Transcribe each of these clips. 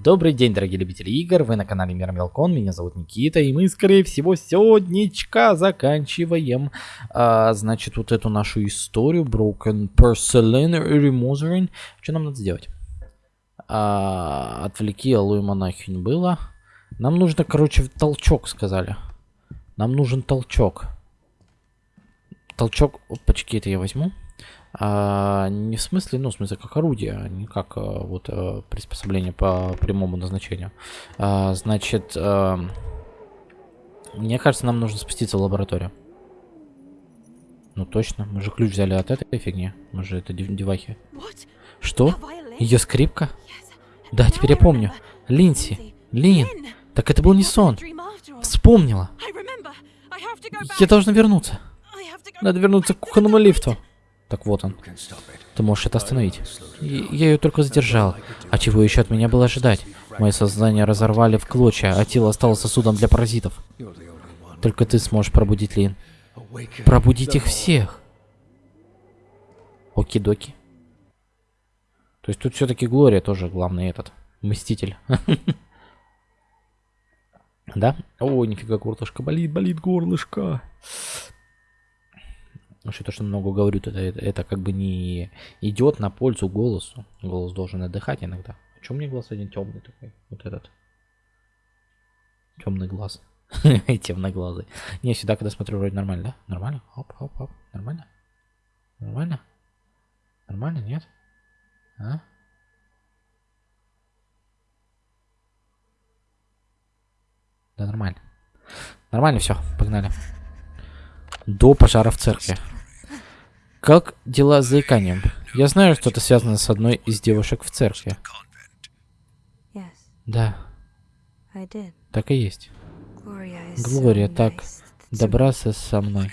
Добрый день, дорогие любители игр, вы на канале Мир Мелкон, меня зовут Никита, и мы, скорее всего, сегоднячка заканчиваем, а, значит, вот эту нашу историю, Broken Porcelain Remothering. Что нам надо сделать? А, отвлеки алую монахинь было. Нам нужно, короче, толчок, сказали. Нам нужен толчок. Толчок, опачки, это я возьму. А, не в смысле, ну, в смысле, как орудие, а не как а, вот а, приспособление по прямому назначению. А, значит, а, мне кажется, нам нужно спуститься в лабораторию. Ну, точно. Мы же ключ взяли от этой фигни. Мы же это девахи. Что? Ее скрипка? Да, теперь я помню. Линси. Лин. Так это был не сон. Вспомнила. Я должна вернуться. Надо вернуться к кухонному лифту. Так вот он. Ты можешь это остановить. Я ее только задержал. А чего еще от меня было ожидать? Мое сознание разорвали в клочья, а тело стало сосудом для паразитов. Только ты сможешь пробудить Лин. Пробудить их всех. Оки-доки. То есть тут все-таки Глория тоже главный этот. Мститель. Да? О, нифига, горлышко болит, болит горлышко. Что-то, что много говорю, это, это, это как бы не идет на пользу голосу. Голос должен отдыхать иногда. А чем мне глаз один темный такой? Вот этот. Темный глаз. Темноглазый. Не, всегда, когда смотрю, вроде нормально, да? Нормально? Оп, оп, оп. Нормально? Нормально? Нормально, нет? А? Да, нормально. Нормально все, погнали. До пожара в церкви. Как дела с заиканием? Я знаю, что это связано с одной из девушек в церкви. Да. Так и есть. Глория так добра со мной.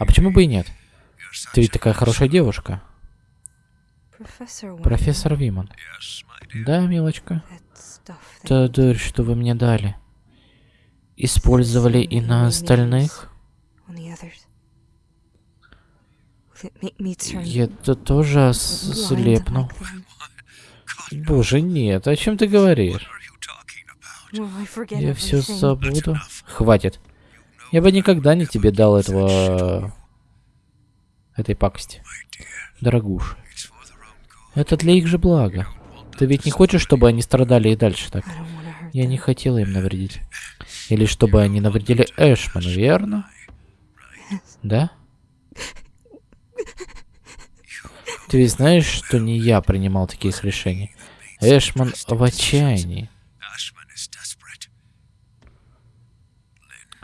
А почему бы и нет? Ты ведь такая хорошая девушка. Профессор Виман. Да, милочка. Та дурь, что вы мне дали. Использовали и на остальных? Я-то тоже ослепну. Боже, нет, о чем ты говоришь? Я все забуду. Хватит. Я бы никогда не тебе дал этого... этой пакости. Дорогуша. Это для их же блага. Ты ведь не хочешь, чтобы они страдали и дальше так? Я не хотела им навредить. Или чтобы они навредили Эшману, верно? Да? Ты ведь знаешь, что не я принимал таких решений. Эшман в отчаянии.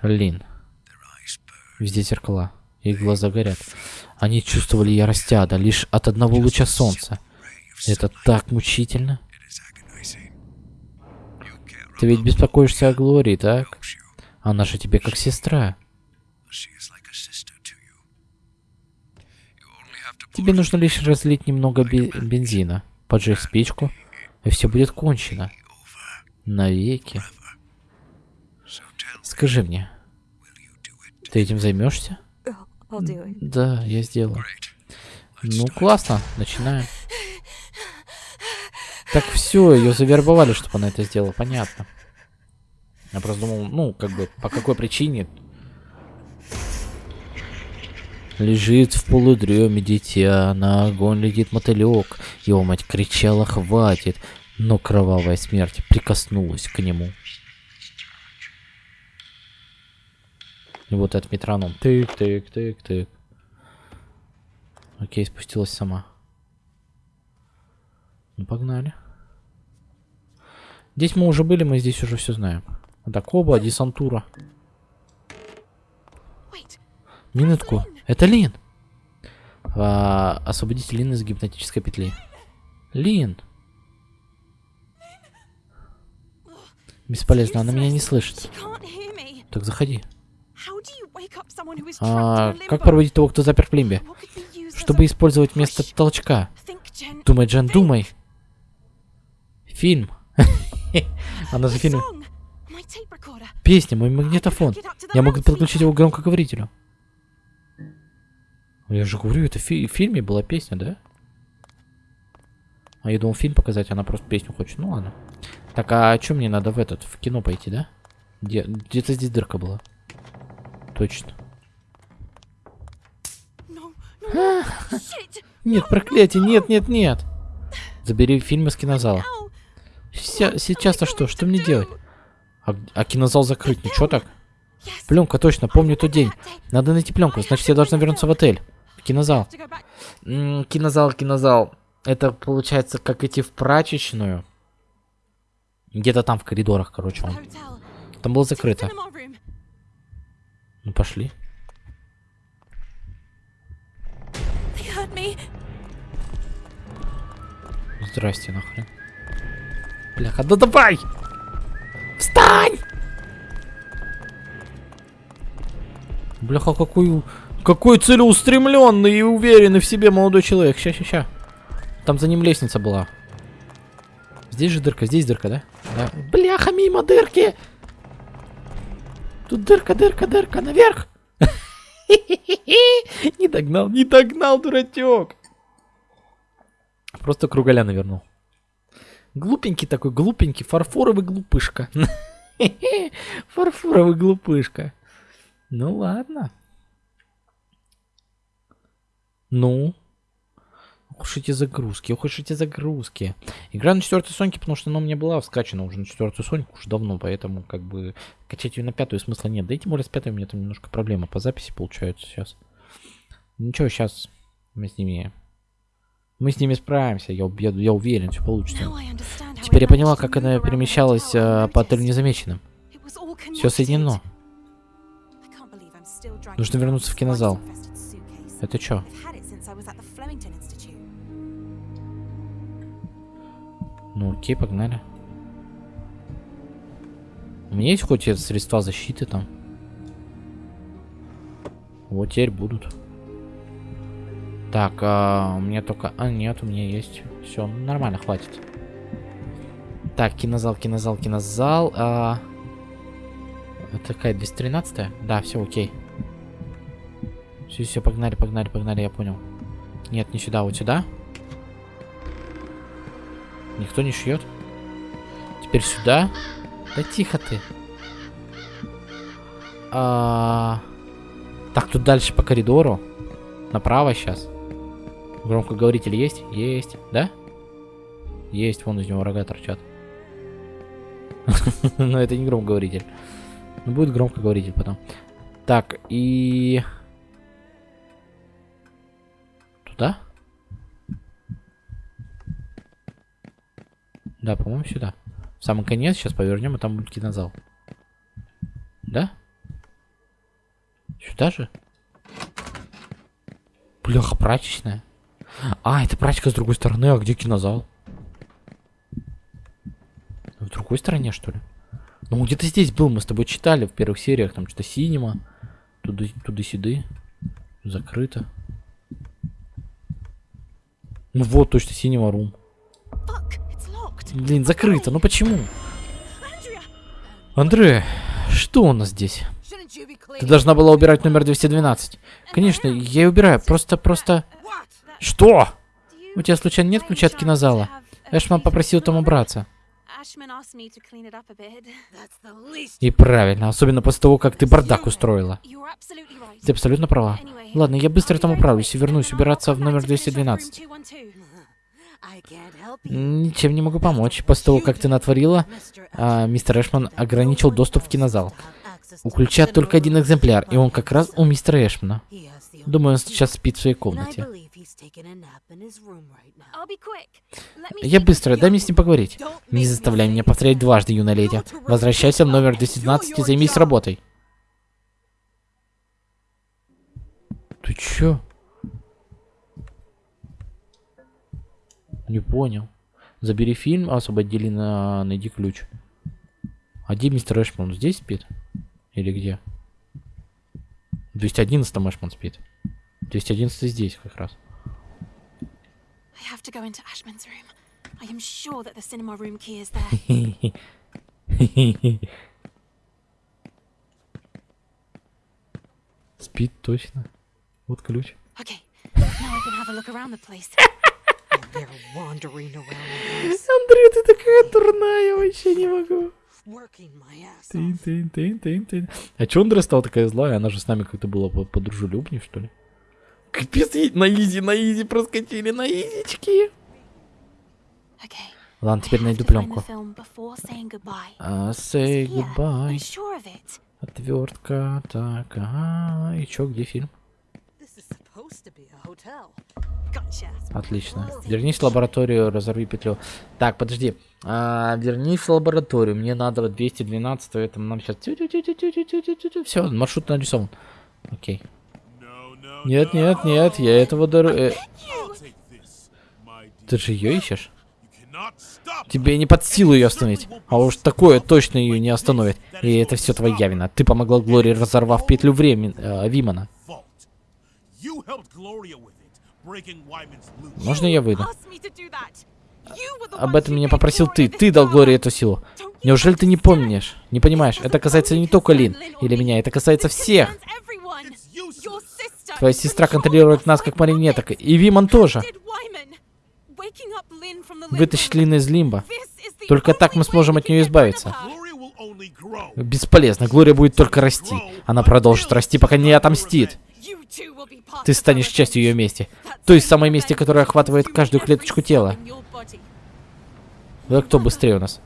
Лин. Везде зеркала. Их глаза горят. Они чувствовали ярость ада лишь от одного луча солнца. Это так мучительно. Ты ведь беспокоишься о Глории, так? Она же тебе как сестра. Тебе нужно лишь разлить немного бензина, поджечь спичку, и все будет кончено. Навеки. Скажи мне, ты этим займешься? Да, я сделаю. Ну, классно, начинаем. Так все, ее завербовали, чтобы она это сделала, понятно. Я просто думал, ну, как бы, по какой причине Лежит в полудреме дитя, на огонь летит мотылек. Его мать кричала «Хватит!», но кровавая смерть прикоснулась к нему. И вот этот метроном. Тык-тык-тык-тык. Окей, спустилась сама. Ну, погнали. Здесь мы уже были, мы здесь уже все знаем. Дакоба, десантура. Минутку. Это Лин. А, освободите Лин из гипнотической петли. Лин. Бесполезно, она меня не слышит. Так заходи. А, как проводить того, кто запер в плимбе? Чтобы использовать вместо толчка. Думай, Джен, думай. Фильм. Она же фильм. Песня, мой магнитофон. Я могу подключить его к громкоговорителю. Я же говорю, это фи в фильме была песня, да? А я думал фильм показать, она просто песню хочет. Ну ладно. Так, а что мне надо в этот, в кино пойти, да? Где, где-то здесь дырка была. Точно. No, no, shit! Нет, проклятие, нет, нет, нет. Забери фильм из кинозала. Сейчас-то что? Что мне делать? А, а кинозал закрыть, ничего так? Пленка, точно, помню тот день. Надо найти пленку, значит я должна вернуться в отель. Кинозал. Back. М, кинозал, кинозал. Это получается как идти в прачечную. Где-то там в коридорах, короче, он. Там было закрыто. Ну пошли. Здрасте, нахрен. Бляха, да давай! Встань! Бляха, какой, какой целеустремленный и уверенный в себе молодой человек. Ща, ща, ща. Там за ним лестница была. Здесь же дырка, здесь дырка, да? Да. Бляха, мимо дырки! Тут дырка, дырка, дырка, наверх! Не догнал, не догнал, дурачок! Просто кругаля навернул. Глупенький такой, глупенький, фарфоровый глупышка. Фарфоровый глупышка. Ну ладно. Ну. Уж эти загрузки, уж эти загрузки. Игра на четвертой Соньке, потому что она у меня была вскачана уже на четвертую Соньку уже давно, поэтому как бы качать ее на пятую смысла нет. Да и тем более с пятой у меня там немножко проблема по записи получается сейчас. Ничего, сейчас мы с ними... Мы с ними справимся, я, я, я уверен, все получится. Теперь я поняла, как она перемещалась э, по отелю незамеченным. Все соединено. Нужно вернуться в кинозал. Это чё? I was at the Flemington Institute. Ну окей, погнали. У меня есть хоть средства защиты там? Вот теперь будут. Так, а, у меня только... А, нет, у меня есть. Все, нормально, хватит. Так, кинозал, кинозал, кинозал. А... Это какая, 213 -я? Да, все, окей. Все, все, погнали, погнали, погнали, я понял. Нет, не сюда, вот сюда. Никто не шьет. Теперь сюда. Да тихо ты. А... Так, тут дальше по коридору. Направо сейчас. Громкоговоритель есть? Есть. Да? Есть, вон из него рога торчат. Но это не громкоговоритель. Будет громкоговоритель потом. Так, и... Да, по-моему, сюда. В самый конец сейчас повернем, и там будет кинозал. Да? Сюда же? Бляха, прачечная. А, это прачка с другой стороны, а где кинозал? В другой стороне, что ли? Ну, где-то здесь был, мы с тобой читали в первых сериях, там что-то синема. Туда, туда-сюды. Закрыто. Ну вот, точно, синема рум. Fuck. Блин, закрыто, ну почему? Андре, что у нас здесь? Ты должна была убирать номер 212. Конечно, я и убираю, просто, просто... Что? У тебя случайно нет ключа от кинозала? Эшман попросил там убраться. И правильно, особенно после того, как ты бардак устроила. Ты абсолютно права. Ладно, я быстро там управлюсь и вернусь убираться в номер back to finish up room 212. 212. I can't help you. Ничем не могу помочь. После того, как ты натворила, а, мистер Эшман ограничил доступ в кинозал. У ключа только один экземпляр, и он как раз у мистера Эшмана. Думаю, он сейчас спит в своей комнате. Я быстро, дай мне с ним поговорить. Не заставляй меня повторять дважды, юная леди. Возвращайся в номер 212 и займись работой. Ты чё? Не понял. Забери фильм, освободили на... Найди ключ. А где мистер Эшман? Он Здесь спит? Или где? В 211 Эшман спит. 211 здесь как раз. I have to go into Ashman's room. I am sure that the cinema room key is there. Спит точно. Вот ключ. Okay, now I can have a look around the place. Андрей, ты такая дурная, вообще не могу. Working my ass Тын, off. тын, тын, тын, тын. А чё Андре стала такая злая? Она же с нами как-то была по- подружелюбнее, что ли? Капец, на изи, на изи проскочили, на изички. Okay. Ладно, теперь найду пленку. goodbye. А, say Here, goodbye. I'm sure of it. Отвертка, так, ага. И чё, где фильм? Отлично. Вернись в лабораторию, разорви петлю. Так, подожди. А, вернись в лабораторию. Мне надо вот 212, это нам сейчас... Все, маршрут нарисован. Окей. Нет, нет, нет, я этого дор... э, Ты же ее ищешь? Тебе не под силу ее остановить. А уж такое точно ее не остановит. И это все твоя вина. Ты помогла Глории, разорвав петлю времени э, Вимана. Можно я выйду? Asked me to do that. You were the Об one этом who меня попросил ты. Ты дал. Глории эту силу. Don't you Неужели ты не understand? помнишь? Не понимаешь? Это касается не только Лин или меня, это касается всех. Твоя сестра контролирует нас как марионеток. И Виман тоже. Вытащить Лин из лимба. Только так мы сможем от нее избавиться. Бесполезно. Глория будет только расти. Она продолжит расти, пока не отомстит. Ты станешь частью ее мести. Той same самой мести, которая охватывает каждую клеточку тела. Да кто быстрее у нас?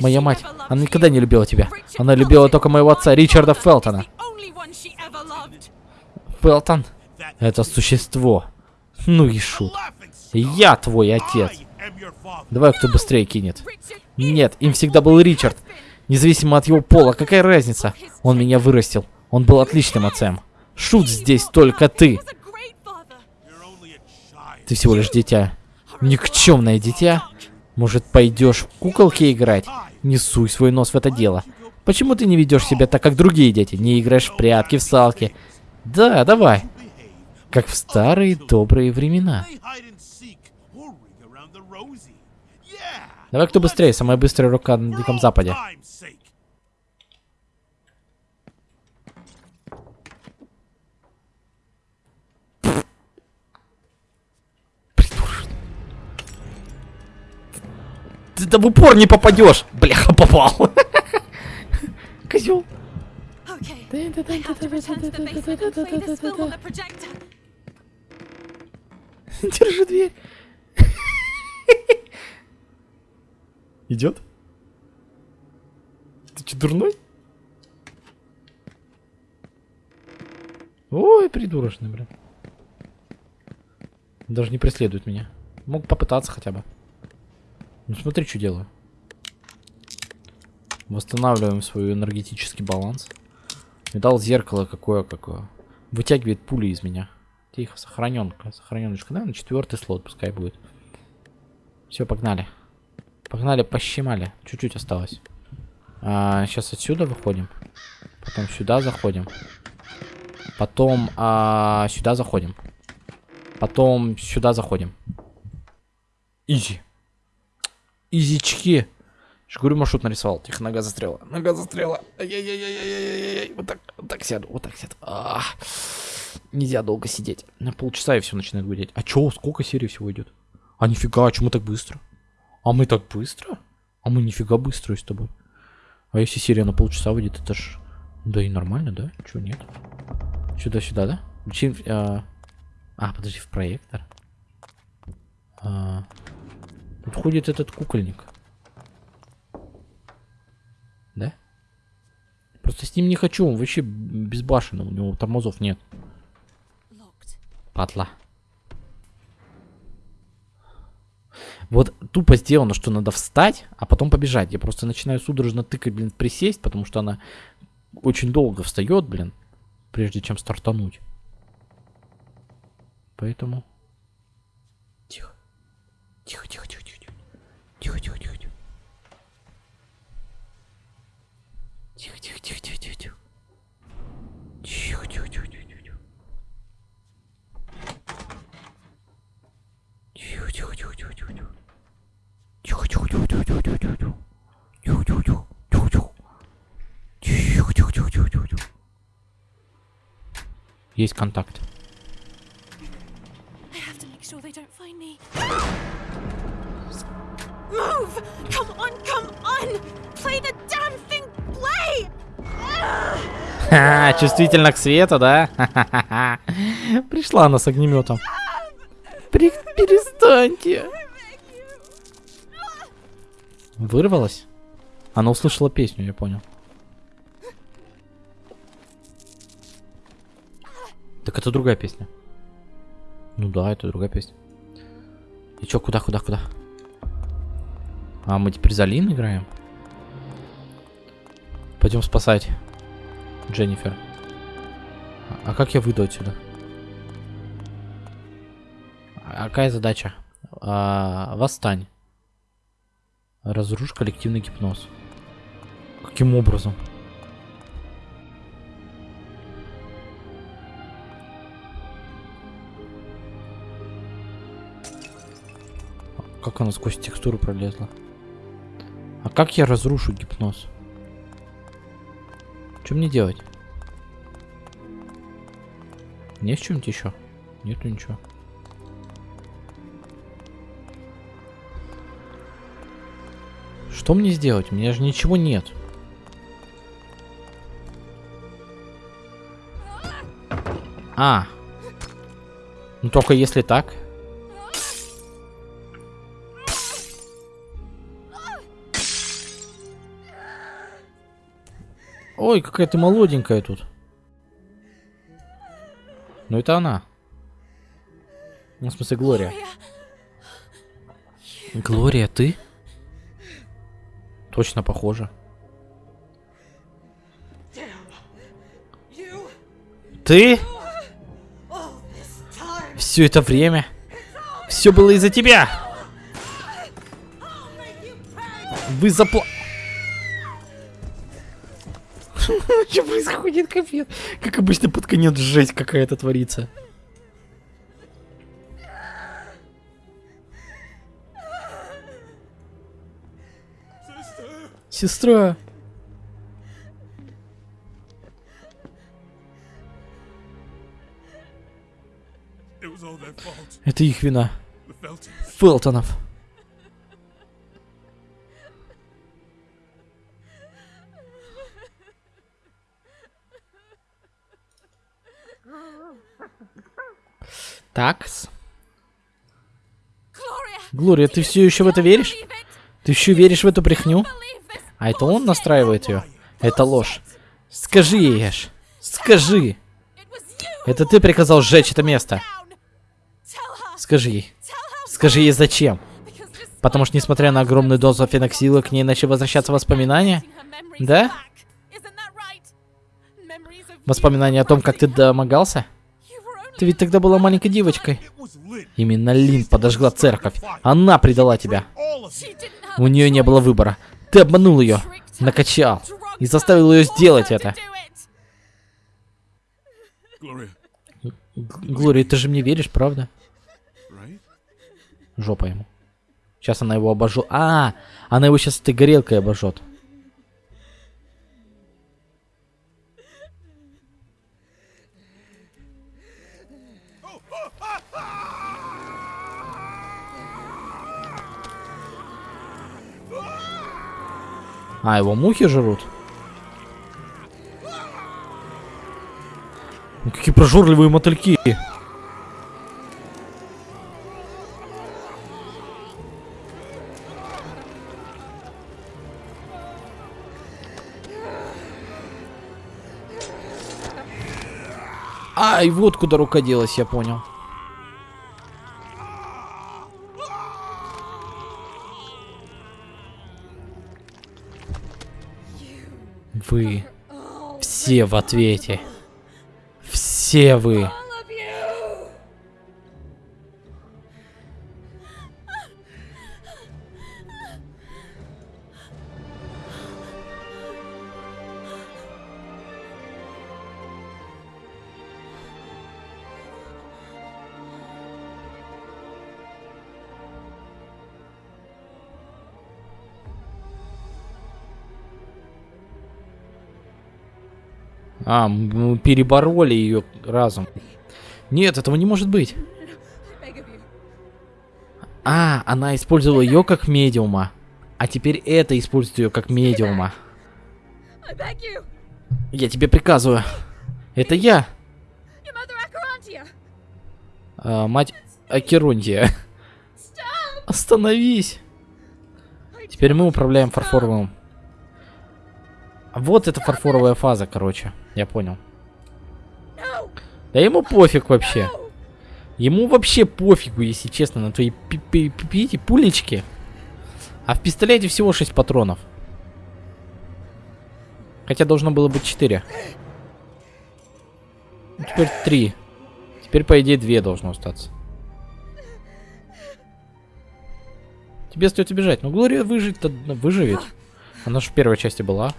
Моя мать. Она никогда не любила тебя. Она любила только моего отца, Ричарда Фелтона. Фелтон — это существо. Ну и шут. Я твой отец. Давай, кто быстрее кинет. Нет, им всегда был Ричард. Независимо от его пола, какая разница? Он меня вырастил. Он был отличным отцем. Шут здесь только ты. Ты всего лишь дитя. Никчемное дитя. Может, пойдешь в куколки играть? Не суй свой нос в это дело. Почему ты не ведешь себя так, как другие дети? Не играешь в прятки, в салки? Да, давай. Как в старые добрые времена. Давай, кто быстрее, самая быстрая рука на Диком Западе. Ты да в упор не попадешь. Бляха, попал. Козел. Держи дверь. Идет? Ты че, дурной? Ой, придурочный, блин. Даже не преследует меня. Мог попытаться хотя бы. Ну смотри, что делаю. Восстанавливаем свой энергетический баланс. Видал зеркало какое какое. Вытягивает пули из меня. Тихо, сохраненка. Сохраненочка, да? На четвертый слот пускай будет. Все, погнали. Погнали, пощемали. Чуть-чуть осталось. А, сейчас отсюда выходим. Потом сюда заходим. Потом а, сюда заходим. Потом сюда заходим. Изи. Изички. Говорю, маршрут нарисовал. Тихо, нога застряла. Нога застряла. Ай-яй-яй-яй-яй-яй. Вот так, вот так сяду, вот так сяду. А, Нельзя долго сидеть. На полчаса и все начинает гудеть. А чё, сколько серий всего идет? А нифига, а чё мы так быстро? А мы так быстро? А мы нифига быстро с тобой. А если серия на полчаса выйдет, это ж... Да и нормально, да? Чё, нет? Сюда-сюда, да? Включи... А... а, подожди, в проектор. А... Тут ходит этот кукольник. Да? Просто с ним не хочу, он вообще безбашенный, у него тормозов нет. Падла. Вот тупо сделано, что надо встать, а потом побежать. Я просто начинаю судорожно тыкать, блин, присесть, потому что она очень долго встает, блин, прежде чем стартануть. Поэтому... Тихо. Тихо, тихо, тихо, тихо. Тихо, тихо, тихо, тихо. Тихо, тихо, тихо, тихо, тихо, тихо. Тихо, тихо, тихо, тихо, тихо. Тихо, тихо, тихо, тихо, тихо, тихо. Тихо, тихо, тихо, тихо, тихо, тихо, тихо. Тихо, тихо, тихо, тихо, тихо. Тихо, тихо, тихо, тихо, тихо. Есть контакт. Чувствительно к свету, да? Пришла она с огнеметом. При- перестаньте. Вырвалась? Она услышала песню, я понял. Так это другая песня. Ну да, это другая песня. И чё, куда, куда, куда? А мы теперь за Лин играем? Пойдем спасать Дженнифер. А, как я выйду отсюда? А какая задача? А, восстань. Разрушь коллективный гипноз. Каким образом? Как она сквозь текстуру пролезла? А как я разрушу гипноз? Что мне делать? Не в чем-нибудь еще? Нету ничего. Что мне сделать? У меня же ничего нет. А. Ну только если так. Ой, какая ты молоденькая тут. Ну это она. Ну, в смысле, Глория. Глория, ты? Точно похоже. Ты? Все это время? Все было из-за тебя! Вы запла... Что происходит, капец? Как обычно под конец жесть какая-то творится. Сестра. Это их вина. Фелтонов. Такс. Глория, ты все еще в это веришь? Ты еще веришь в эту брехню? А это он настраивает ее? Это ложь. Скажи ей, Эш. Скажи. Это ты приказал сжечь это место. Скажи ей. Скажи ей зачем. Потому что, несмотря на огромную дозу феноксила, к ней начали возвращаться воспоминания. Да? Воспоминания о том, как ты домогался? Ты ведь тогда была маленькой девочкой. Именно Лин подожгла церковь. Она предала тебя. У нее не было выбора. Ты обманул ее, накачал и заставил ее сделать это. Глория, ты же мне веришь, правда? Жопа ему. Сейчас она его обожжет. А, она его сейчас этой горелкой обожжет. А, его мухи жрут? Ну, какие прожорливые мотыльки. Ай, вот куда рука делась, я понял. Вы все в ответе. Все вы. А, мы перебороли ее разом. Нет, этого не может быть. А, она использовала ее как медиума. А теперь это использует ее как медиума. Я тебе приказываю. Это я, а, мать Акеронтия. Остановись. Теперь мы управляем фарфоровым. Вот это фарфоровая фаза, короче. Я понял. Да ему пофиг вообще. Ему вообще пофигу, если честно, на твои эти пулечки. А в пистолете всего 6 патронов. Хотя должно было быть 4. Ну, теперь 3. Теперь, по идее, 2 должно остаться. Тебе остается бежать. Ну, Глория выжить-то ну, выживет. Она же в первой части была.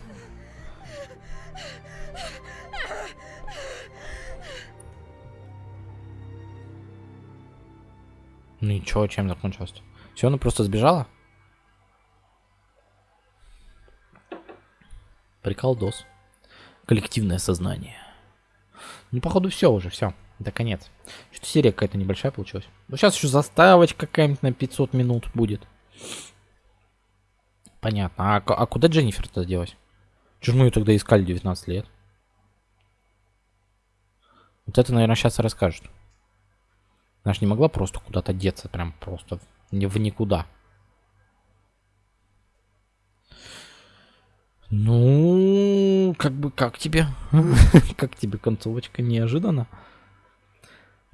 Ну и чё, чем закончилось? Все, она просто сбежала? Приколдос. Коллективное сознание. Ну, походу, все уже, все. Это конец. Что-то серия какая-то небольшая получилась. Ну, сейчас еще заставочка какая-нибудь на 500 минут будет. Понятно. А, а куда Дженнифер-то делась? Чего мы ее тогда искали 19 лет? Вот это, наверное, сейчас и расскажет. Она же не могла просто куда-то деться, прям просто в- никуда. Ну, как бы, как тебе? Как тебе концовочка? Неожиданно.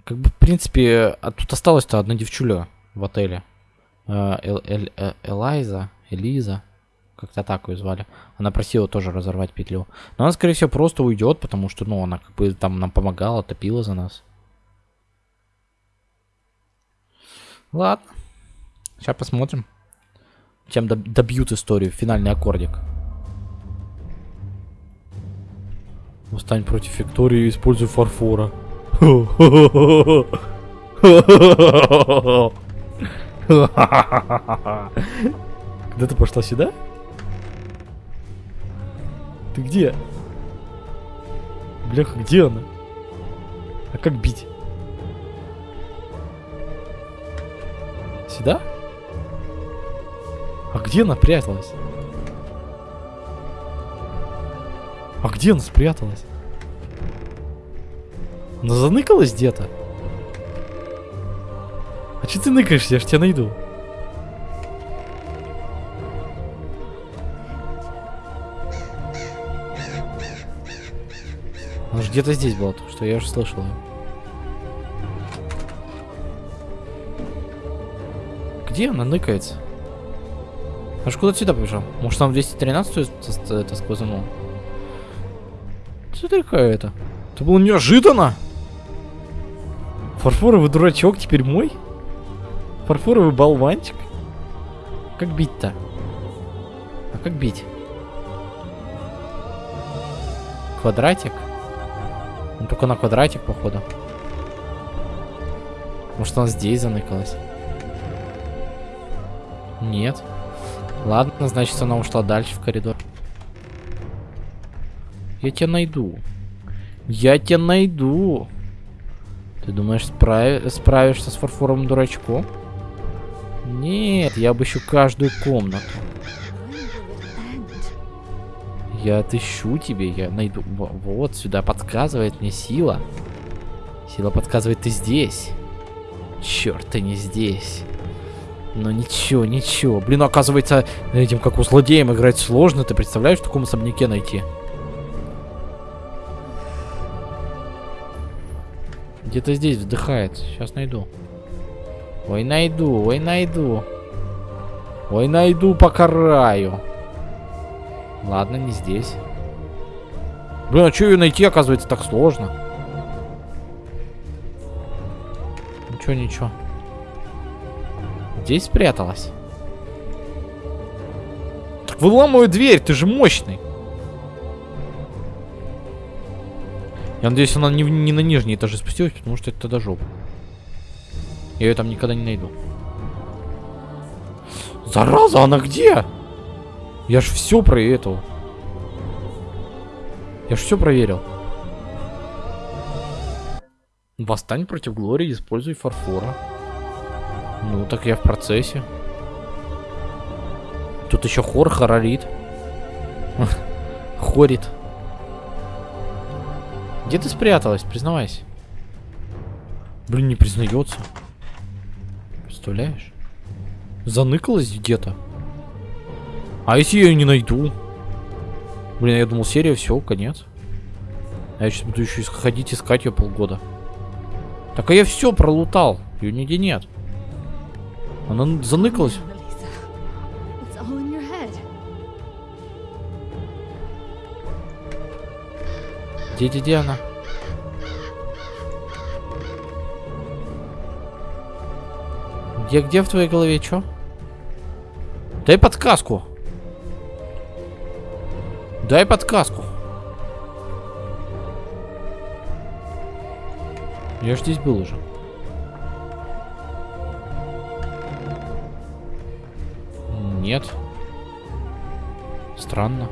Как бы, в принципе, а тут осталась-то одна девчуля в отеле. Э, Эл- Эль- э, Элайза, Элиза, как-то так ее звали. Она просила тоже разорвать петлю. Но она, скорее всего, просто уйдет, потому что, ну, она как бы там нам помогала, топила за нас. Ладно. Сейчас посмотрим. Чем доб- добьют историю. Финальный аккордик. Восстань против Виктории, используй фарфора. Когда ты пошла сюда? Ты где? Бляха, где она? А как бить? Сюда? А где она пряталась? А где она спряталась? Она заныкалась где-то? А че ты ныкаешься? Я ж тебя найду. Она же где-то здесь была, только что я уже слышал ее. Где она ныкается? Аж куда сюда побежал? Может там 213 это сквозанул? Что такое это? Это было неожиданно! Фарфоровый дурачок теперь мой? Фарфоровый болванчик? Как бить-то? А как бить? Квадратик? Ну только на квадратик, походу. Может она здесь заныкалась? Нет. Ладно, значит она ушла дальше в коридор. Я тебя найду. Я тебя найду. Ты думаешь, справи- справишься с фарфоровым дурачком? Нет, я обыщу каждую комнату. Я отыщу тебе, я найду. Во- Вот сюда подсказывает мне сила. Сила подсказывает, ты здесь. Черт, ты не здесь. Но ничего, ничего. Блин, оказывается, этим как у злодеем играть сложно. Ты представляешь, в таком особняке найти? Где-то здесь вздыхает. Сейчас найду. Ой, найду, ой, найду. Ой, найду, покараю. Ладно, не здесь. Блин, а что ее найти, оказывается, так сложно? Ничего, ничего. Здесь спряталась. Так выламывай дверь, ты же мощный. Я надеюсь, она не, не на нижние этажи спустилась, потому что это тогда жопа. Я ее там никогда не найду. Зараза, она где? Я ж все про этого. Я ж все проверил. Восстань против Глории, используй фарфора. Ну, так я в процессе. Тут еще хор хорорит. Хорит. Где ты спряталась? Признавайся. Блин, не признается. Представляешь? Заныкалась где-то. А если я ее не найду? Блин, я думал, серия, все, конец. А я сейчас буду еще ходить искать ее полгода. Так а я все пролутал. Ее нигде нет. Она заныкалась. Где, где она? Где, где в твоей голове, чё? Дай подсказку. Дай подсказку. Я ж здесь был уже. Нет. Странно.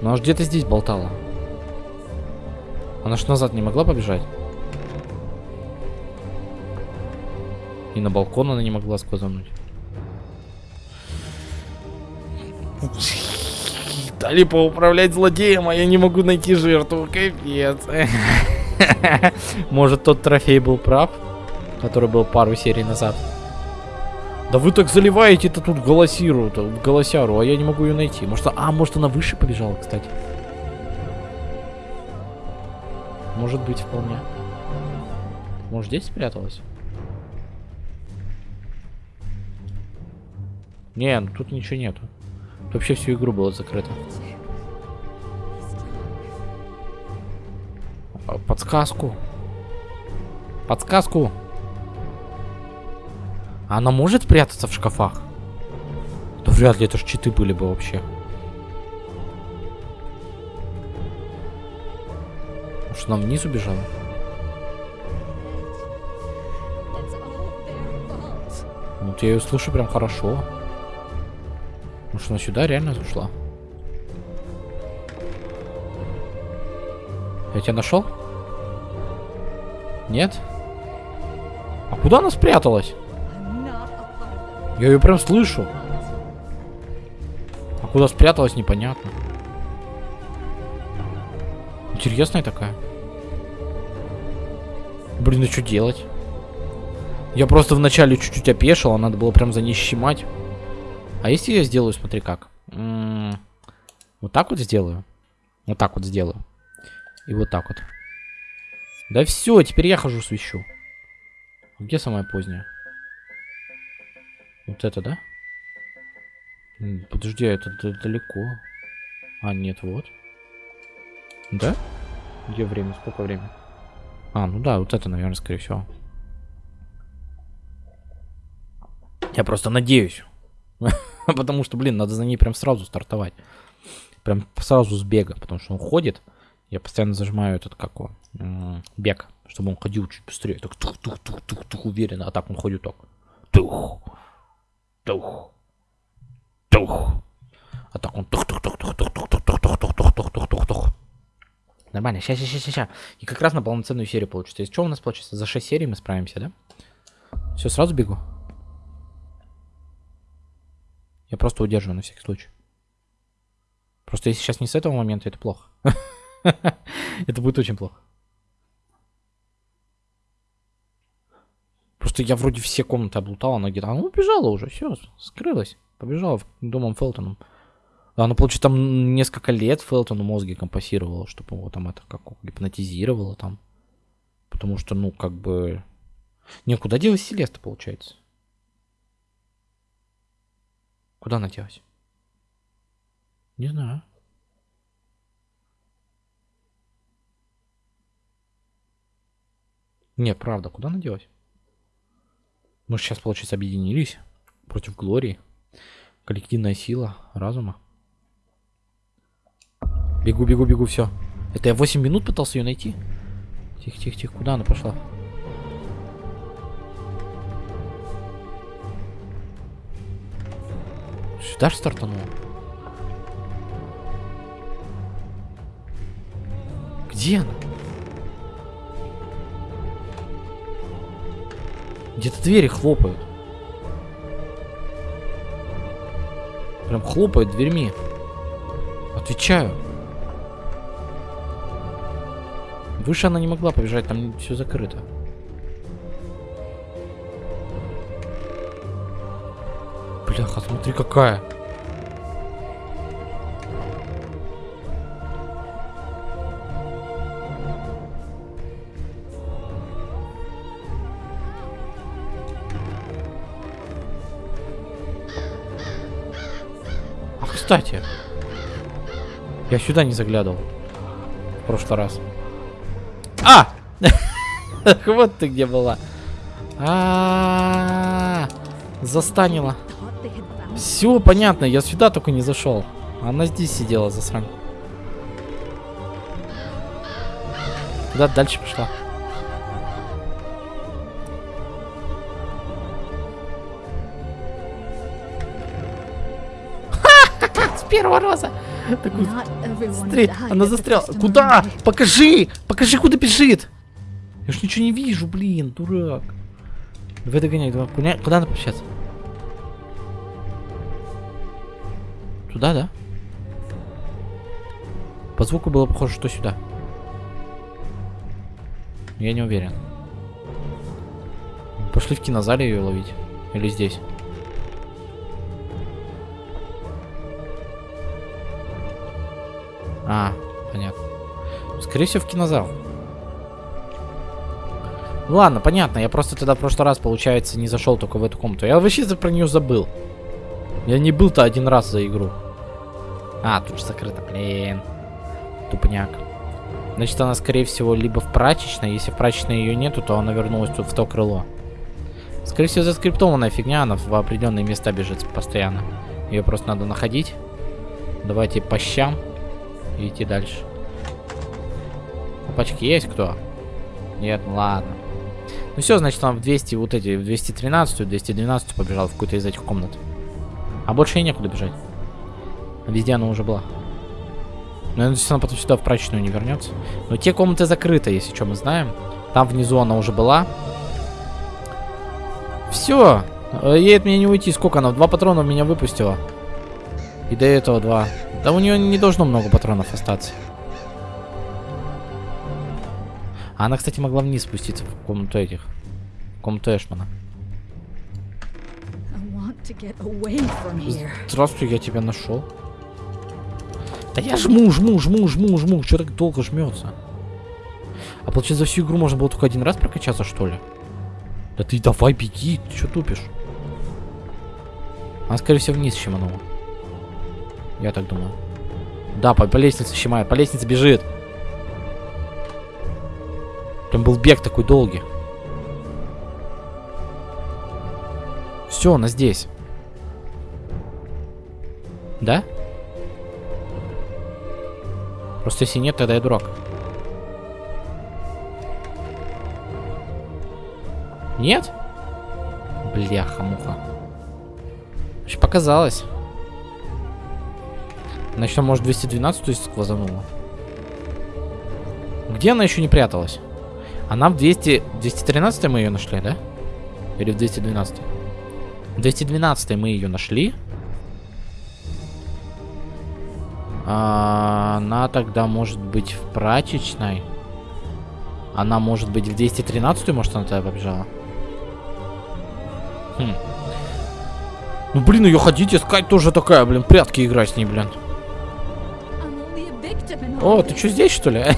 Ну, она ж где-то здесь болтала. Она ж назад не могла побежать. И на балкон она не могла сквозануть. Дали поуправлять злодеем, а я не могу найти жертву. Капец. Может, тот трофей был прав? Который был пару серий назад. Да вы так заливаете-то тут голосиру, голосяру, а я не могу ее найти. Может, а, может она выше побежала, кстати. Может быть, вполне. Может, здесь спряталась? Не, ну тут ничего нету. Тут вообще всю игру было закрыто. Подсказку. Подсказку. Она может прятаться в шкафах? Да вряд ли, это ж читы были бы вообще. Может, она вниз убежала? Вот я ее слышу прям хорошо. Может, она сюда реально зашла? Я тебя нашел? Нет? А куда она спряталась? Я ее прям слышу. А куда спряталась, непонятно. Интересная такая. Блин, а что делать? Я просто вначале чуть-чуть опешил, а надо было прям за ней щемать. А если я сделаю, смотри как. М, Вот так вот сделаю. Вот так вот сделаю. И вот так вот. Да все, теперь я хожу свищу. Где самая поздняя? Вот это, да? Подожди, а это далеко. А, нет, вот. Да? Где время? Сколько времени? А, ну да, вот это, наверное, скорее всего. Я просто надеюсь. Потому что, блин, надо за ней прям сразу стартовать. Прям сразу с бега, потому что он ходит. Я постоянно зажимаю этот, как м, бег, чтобы он ходил чуть быстрее. Так тух-тух-тух-тух-тух уверенно. А так он ходит так. Тух. Тух. Тух. А так он тух тух тух тух тух тух тух тух тух тух тух тух тух тух тух Нормально, сейчас, сейчас, сейчас, сейчас. И как раз на полноценную серию получится. Из чего у нас получится? За 6 серий мы справимся, да? Все, сразу бегу. Я просто удерживаю на всякий случай. Просто если сейчас не с этого момента, это плохо. Это будет очень плохо. Просто я вроде все комнаты облутал, она где-то... Она убежала уже, все, скрылась. Побежала в домом Фелтоном. Она, получается, там несколько лет Фелтону мозги компасировала, чтобы его там это как гипнотизировала там. Потому что, ну, как бы... Не, куда делась Селеста, получается? Куда она делась? Не знаю. Не, правда, куда она делась? Мы же сейчас, получается, объединились против Глории. Коллективная сила разума. Бегу, бегу, бегу, все. Это я 8 минут пытался ее найти. Тихо, тихо, тихо, куда она пошла? Сюда же стартанула. Где она? Где-то двери хлопают. Прям хлопает дверьми. Отвечаю. Выше она не могла побежать, там все закрыто. Бляха, смотри какая. Кстати. Я сюда не заглядывал. В прошлый раз. А! Вот ты где была. Застанила. Все понятно, я сюда только не зашел. Она здесь сидела, засрань. Куда дальше пошла? Первого раза. Смотри, она застряла. Куда? Покажи! Покажи, куда бежит! Я ж ничего не вижу, блин, дурак. Давай догоняй, давай. Куда, куда надо пообщаться? Туда, да? По звуку было похоже, что сюда. Я не уверен. Пошли в кинозале ее ловить. Или здесь. А, понятно. Скорее всего, в кинозал. Ладно, понятно. Я просто тогда в прошлый раз, получается, не зашел только в эту комнату. Я вообще про нее забыл. Я не был-то один раз за игру. А, тут же закрыто, блин. Тупняк. Значит, она, скорее всего, либо в прачечной. Если в прачечной ее нету, то она вернулась тут в то крыло. Скорее всего, заскриптованная фигня, она в определенные места бежит постоянно. Ее просто надо находить. Давайте по щам и идти дальше. Опачки есть кто? Нет, ну ладно. Ну все, значит, он в 200, вот эти, в 213, 212 побежал в какую-то из этих комнат. А больше и некуда бежать. Везде она уже была. Ну, я надеюсь, она потом сюда в прачечную не вернется. Но те комнаты закрыты, если что, мы знаем. Там внизу она уже была. Все. Ей от меня не уйти. Сколько она? Два патрона меня выпустила. И до этого два. Да у нее не должно много патронов остаться. А она, кстати, могла вниз спуститься в комнату этих. В комнату Эшмана. Здравствуй, я тебя нашел. Да я жму, жму, жму, жму, жму. Че так долго жмется? А получается, за всю игру можно было только один раз прокачаться, что ли? Да ты давай беги, ты что тупишь? Она, скорее всего, вниз щеманула. Я так думаю. Да, по, по лестнице щемает, по лестнице бежит. Там был бег такой долгий. Все, она здесь. Да? Просто если нет, тогда я дурак. Нет? Бляха-муха. Показалось. Значит, она, может, 212 то есть сквозанула. Где она еще не пряталась? Она в 200... 213 мы ее нашли, да? Или в 212? В 212 мы ее нашли. А, она тогда может быть в прачечной. Она может быть в 213, может она тогда побежала? Хм. Ну блин, ее ходить искать тоже такая, блин, прятки играть с ней, блин. О, ты что здесь, что ли?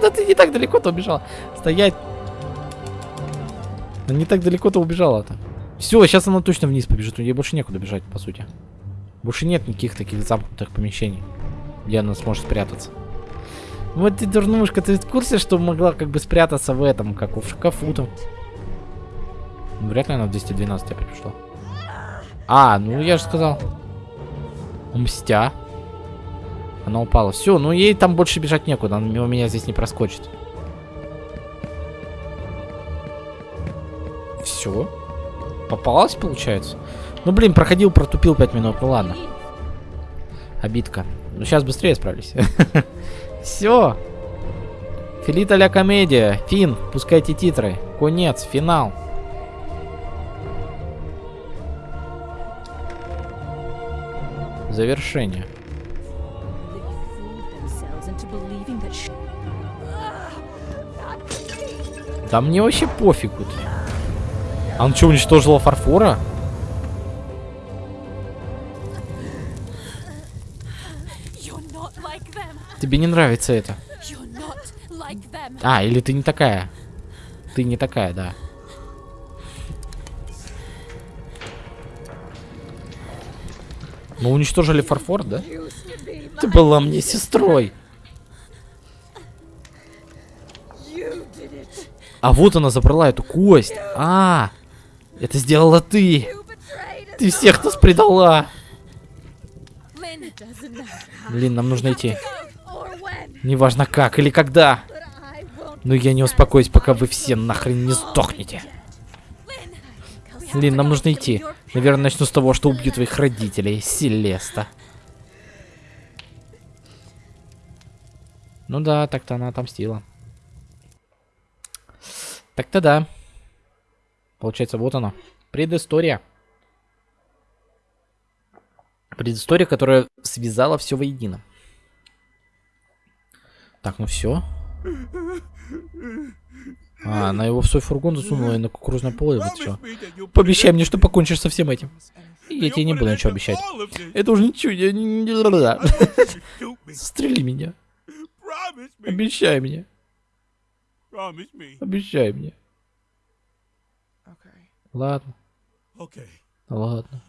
Да ты не так далеко-то убежала. Стоять. Да не так далеко-то убежала-то. Все, сейчас она точно вниз побежит. Ей больше некуда бежать, по сути. Больше нет никаких таких замкнутых помещений, где она сможет спрятаться. Вот ты дурнушка, ты в курсе, что могла как бы спрятаться в этом, как в шкафу там? Ну, Вряд ли она в 212 опять пришла. А, ну я же сказал. Мстя. Она упала. Все, ну ей там больше бежать некуда. Она мимо меня здесь не проскочит. Все. Попалась, получается? Ну, блин, проходил, протупил 5 минут. Ну ладно. Обидка. Ну, сейчас быстрее справлюсь. Все. Филита ля комедия. Фин, пускайте титры. Конец, финал. Завершение. Да мне вообще пофигу. А он что, уничтожила фарфора? Like. Тебе не нравится это? Like. А, или ты не такая? Ты не такая, да. Мы уничтожили фарфор, да? Ты была мне сестрой. А вот она забрала эту кость. А, это сделала ты. Ты всех нас предала. Блин, нам нужно идти. Неважно как или когда. Но я не успокоюсь, пока вы все нахрен не сдохнете. Лин, нам нужно идти. Наверное, начну с того, что убью твоих родителей, Селеста. Ну да, так-то она отомстила. Так-то да. Получается, вот она. Предыстория. Предыстория, которая связала все воедино. Так, ну все. А, она его в свой фургон засунула и на кукурузное поле вот все. Пообещай мне, что покончишь со всем этим. Я тебе не буду ничего обещать. Это уже ничего, я не... Застрели меня. Обещай мне. Обещай мне. Ладно, ладно.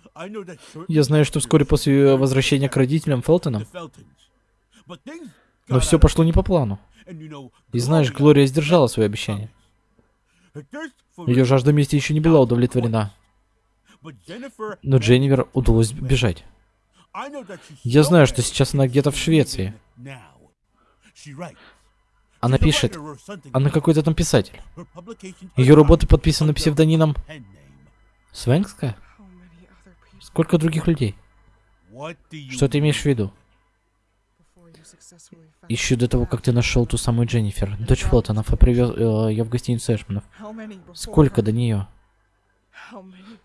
Я знаю, что вскоре после возвращения к родителям Фелтона, но все пошло не по плану. И знаешь, Глория сдержала свое обещание. Ее жажда мести еще не была удовлетворена. Но Дженнивер удалось бежать. Я знаю, что сейчас она где-то в Швеции. Она пишет. Она какой-то там писатель. Ее работы подписаны псевдонимом. Свенская? Сколько других людей? Что ты имеешь в виду? Еще до того, как ты нашел ту самую Дженнифер, дочь Фелтонов, и привез э, ее в гостиницу Эшманов. Сколько до нее?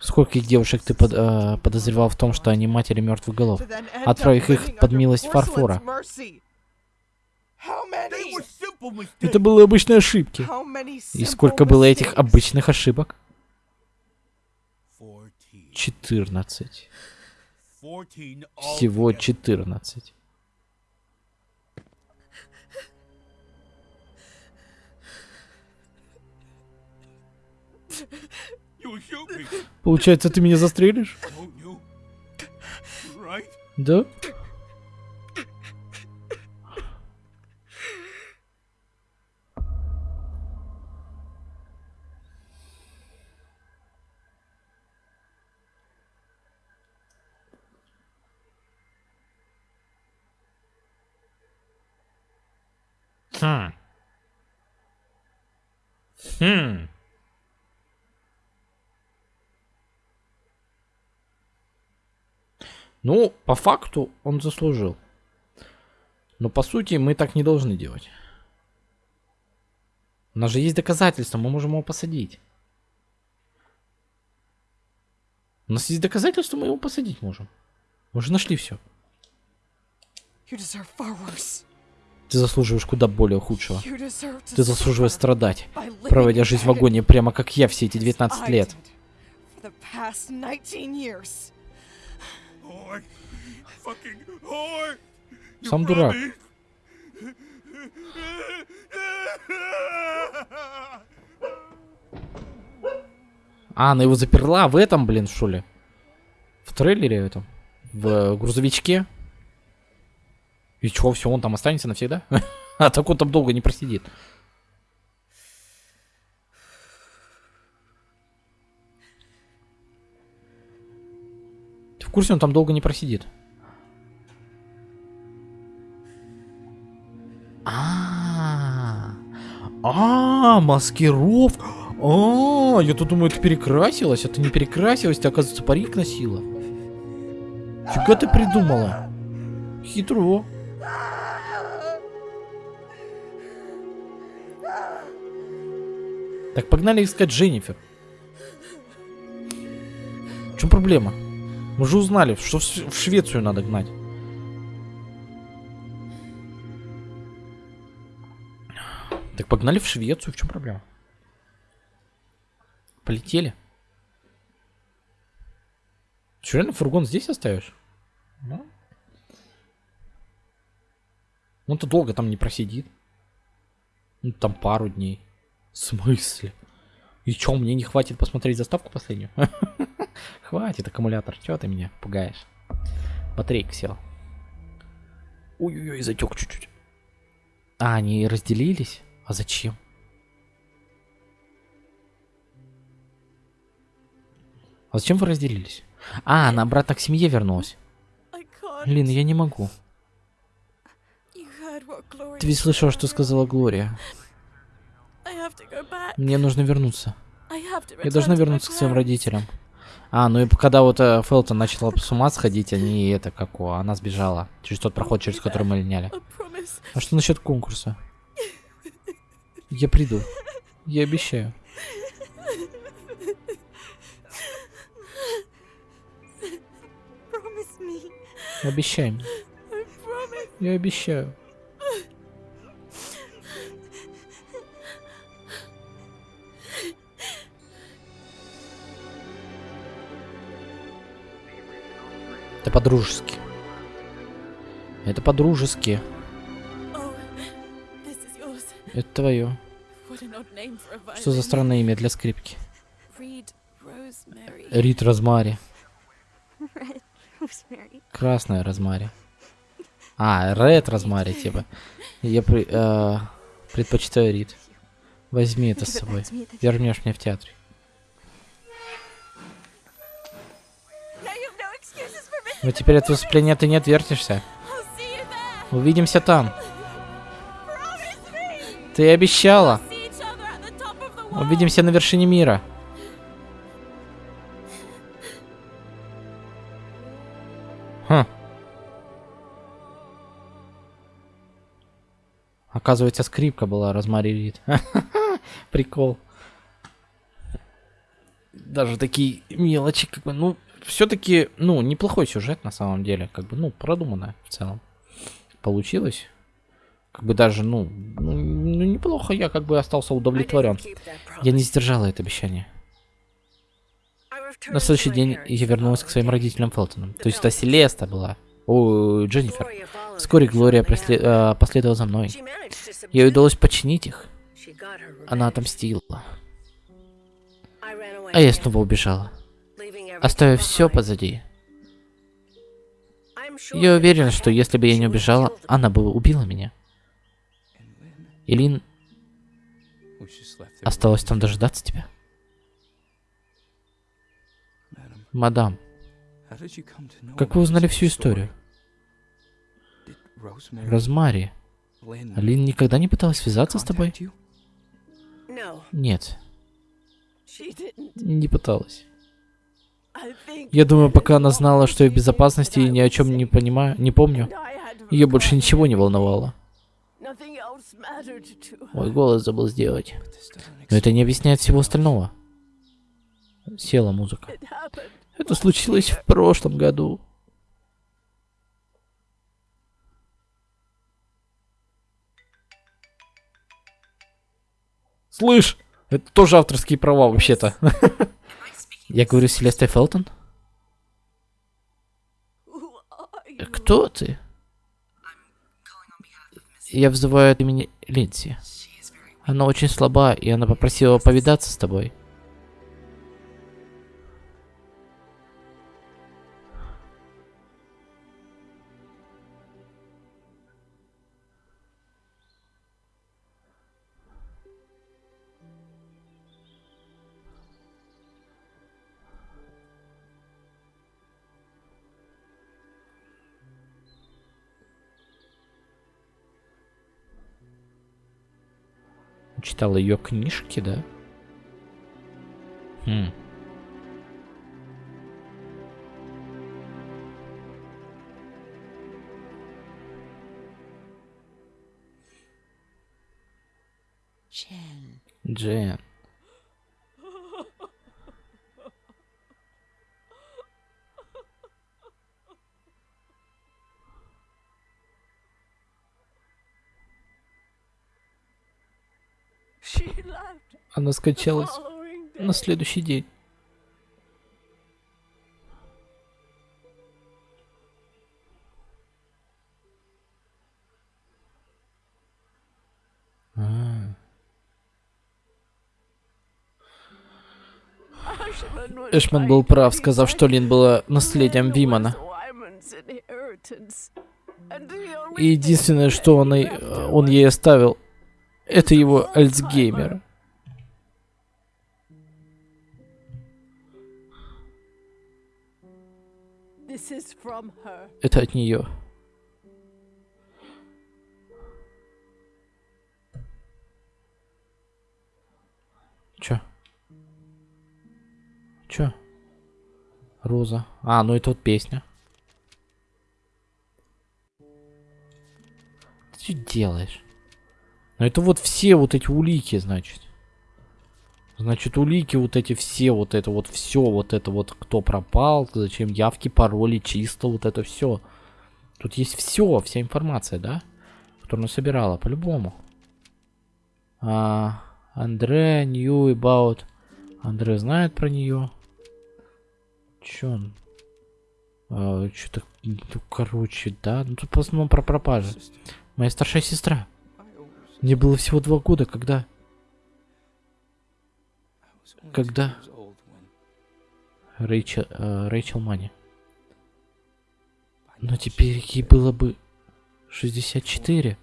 Скольких девушек ты под- э, подозревал в том, что они матери мертвых голов? Отправив их под милость фарфора. Это были обычные ошибки. И сколько было этих обычных ошибок? 14. 14. 14 Всего altogether. 14. You will shoot me, Получается, ты меня застрелишь? Right? Да? Хм. Хм. Ну, по факту он заслужил. Но по сути мы так не должны делать. У нас же есть доказательства, мы можем его посадить. У нас есть доказательства, мы его посадить можем. Мы уже нашли все. You deserve far worse. Ты заслуживаешь куда более худшего. Ты заслуживаешь страдать, проводя жизнь в агонии, прямо как я все эти as 19 I лет. did For the past 19 years. Whore. Fucking whore. You Сам дурак. А, она его заперла в этом, блин, что ли? В трейлере этом? В э, грузовичке? И чё, все, он там останется навсегда? А так он там долго не просидит. Ты в курсе, он там долго не просидит? А, а, маскировка. А, я тут думаю, ты перекрасилась, а ты не перекрасилась, ты, оказывается, парик носила. Фига ты придумала? Хитро. Так, погнали искать Дженнифер. В чем проблема? Мы же узнали, что в Швецию надо гнать. Так погнали в Швецию, в чем проблема? Полетели. Что, реально фургон здесь оставишь? Ну. Он-то долго там не просидит. Ну, там пару дней. В смысле? И чё, мне не хватит посмотреть заставку последнюю? Хватит, аккумулятор. Чё ты меня пугаешь? Батарейка села. Ой-ой-ой, затек чуть-чуть. А, они разделились? А зачем? А зачем вы разделились? А, она обратно к семье вернулась. Лин, я не могу. Ты ведь слышала, что сказала Глория. Мне нужно вернуться. Я должна вернуться к своим родителям. А, ну и когда вот э, Фелтон начала с ума сходить, они это как о, она сбежала через тот проход, через который мы линяли. А что насчет конкурса? Я приду. Я обещаю. Обещай мне. Я обещаю. Это по-дружески. Это по-дружески. Это твое. Что за странное имя для скрипки? Рит Розмари. Красная Розмари. А, Ред Розмари, типа. Я при- э, предпочитаю Рит. Возьми это с собой. Вернешь мне в театре. Но теперь от выступления ты не отвертишься. Увидимся там. Ты обещала. Увидимся на вершине мира. Хм. Оказывается, скрипка была Розмари Рид. Прикол. Даже такие мелочи, как бы, ну, все-таки, ну, неплохой сюжет на самом деле, как бы, ну, продуманно в целом. Получилось. Как бы даже, ну, ну, ну, неплохо, я как бы остался удовлетворен. Я не сдержала это обещание. На следующий день я вернулась к своим родителям Фелтонам. То есть это Селеста была. О, Дженнифер. Вскоре Глория э, последовала за мной. Ей удалось починить их. Она отомстила. А я снова убежала, оставив все позади. Я уверен, что если бы я не убежала, она бы убила меня. И Лин осталась там дожидаться тебя. Мадам, как вы узнали всю историю? Розмари, Лин никогда не пыталась связаться с тобой? Нет, не пыталась. Я думаю, пока она знала, что я в безопасности и ни о чем не понимаю, не помню, ее больше ничего не волновало. Мой голос забыл сделать. Но это не объясняет всего остального. Села музыка. Это случилось в прошлом году. Слышь, это тоже авторские права вообще-то. Я говорю Селеста Фелтон? Кто ты? Я взываю от имени Линдси. Она очень слаба, и она попросила повидаться с тобой. Читала ее книжки, да? Хм. Jen. Джен. Она скончалась day. на следующий день. Эшман был прав, сказав, что Лин была наследием Вимана. И единственное, что он, и- her он ей оставил, это его Альцгеймер. Это от нее. Чё? Чё? Роза. А, ну это вот песня. Ты что делаешь? Ну это вот все вот эти улики, значит. Значит, улики вот эти все, вот это вот все, вот это вот кто пропал, зачем явки, пароли, чисто, вот это все. Тут есть все, вся информация, да? Которую она собирала, по-любому. А, Андре knew about... Андре знает про нее. Че он? А, Что-то, ну, короче, да? Ну, тут в основном про пропажи. Моя старшая сестра. Мне было всего два года, когда... Когда? Рэйчел, э, Рэйчел Мани. Но теперь ей было бы 64.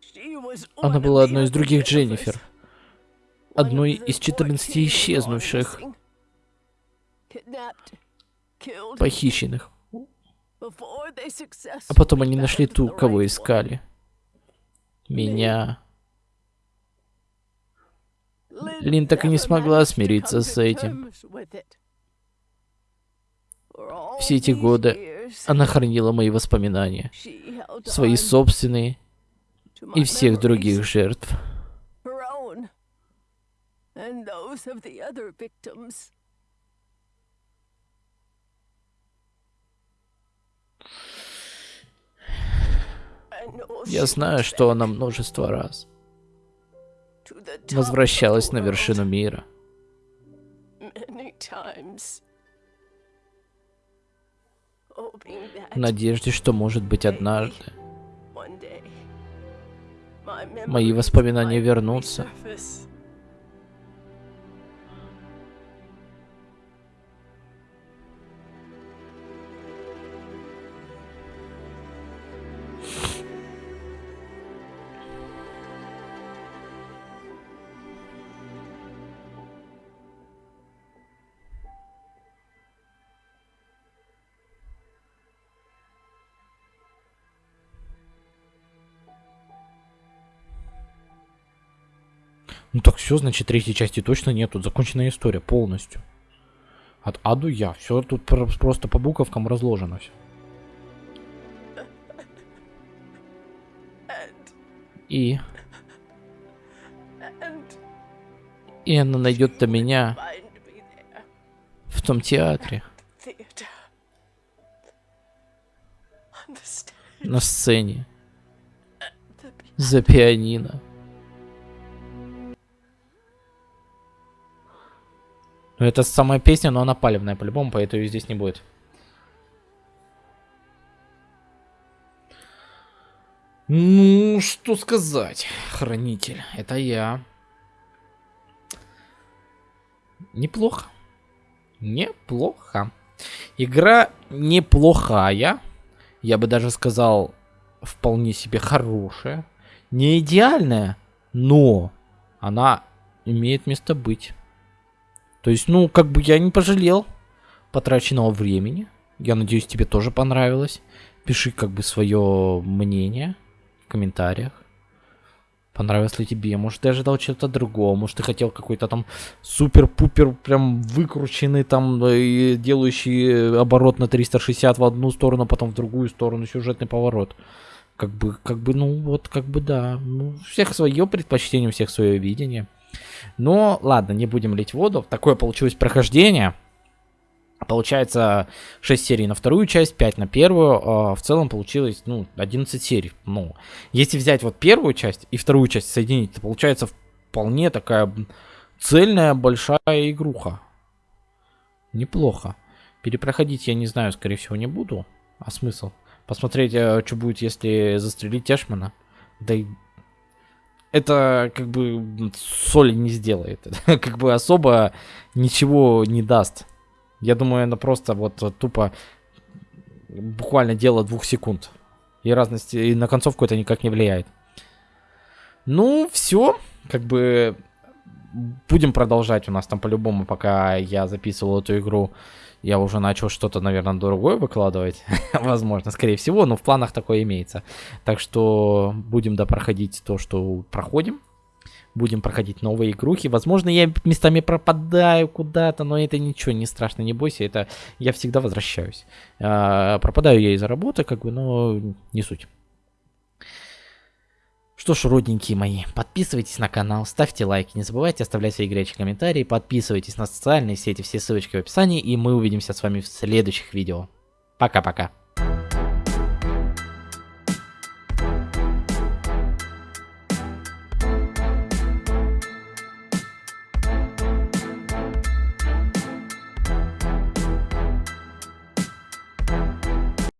She was Она была одной из других Дженнифер. Одной из the 14 14 исчезнувших, похищенных. А потом они нашли ту, кого искали. Меня. Лин так и не смогла смириться с этим. Все эти годы Она хранила мои воспоминания, свои собственные и всех других жертв. Я знаю, что она множество раз возвращалась на вершину мира. В надежде, что, может быть, однажды мои воспоминания вернутся. Ну так все, значит, третьей части точно нет. Тут законченная история полностью. От А до Я. Все тут про- просто по буковкам разложено все. И, и она найдет до меня в том театре, на сцене, за пианино. Ну это самая песня, но она палевная по-любому, поэтому ее здесь не будет. Ну, что сказать, хранитель, это я. Неплохо. Неплохо. Игра неплохая. Я бы даже сказал, вполне себе хорошая. Не идеальная, но она имеет место быть. То есть, ну, как бы я не пожалел потраченного времени. Я надеюсь, тебе тоже понравилось. Пиши как бы свое мнение в комментариях. Понравилось ли тебе? Может, ты ожидал чего-то другого? Может, ты хотел какой-то там супер-пупер, прям выкрученный, там, э, и делающий оборот на 360 в одну сторону, потом в другую сторону, сюжетный поворот. Как бы, как бы, ну, вот, как бы, да. Ну, всех свое предпочтение, у всех свое видение. Но, ладно, не будем лить воду. Такое получилось прохождение. Получается 6 серий на вторую часть, 5 на первую. а в целом получилось, ну, 11 серий. Ну, если взять вот первую часть и вторую часть соединить, то получается вполне такая цельная большая игруха. Неплохо. Перепроходить я не знаю, скорее всего, не буду. А смысл? Посмотреть, э, что будет, если застрелить Эшмана. Да и это как бы соли не сделает. как бы особо ничего не даст. Я думаю, это просто вот тупо буквально дело двух секунд. И разности, и на концовку это никак не влияет. Ну, все. Как бы будем продолжать. У нас там по-любому, пока я записывал эту игру, я уже начал что-то, наверное, другое выкладывать. Возможно, скорее всего, но в планах такое имеется. Так что будем допроходить то, что проходим. Будем проходить новые игрухи. Возможно, я местами пропадаю куда-то, но это ничего, не страшно, не бойся. Это я всегда возвращаюсь. А, пропадаю я из-за работы, как бы, но не суть. Что ж, родненькие мои, подписывайтесь на канал, ставьте лайки, не забывайте оставлять свои горячие комментарии, подписывайтесь на социальные сети, все ссылочки в описании, и мы увидимся с вами в следующих видео. Пока-пока.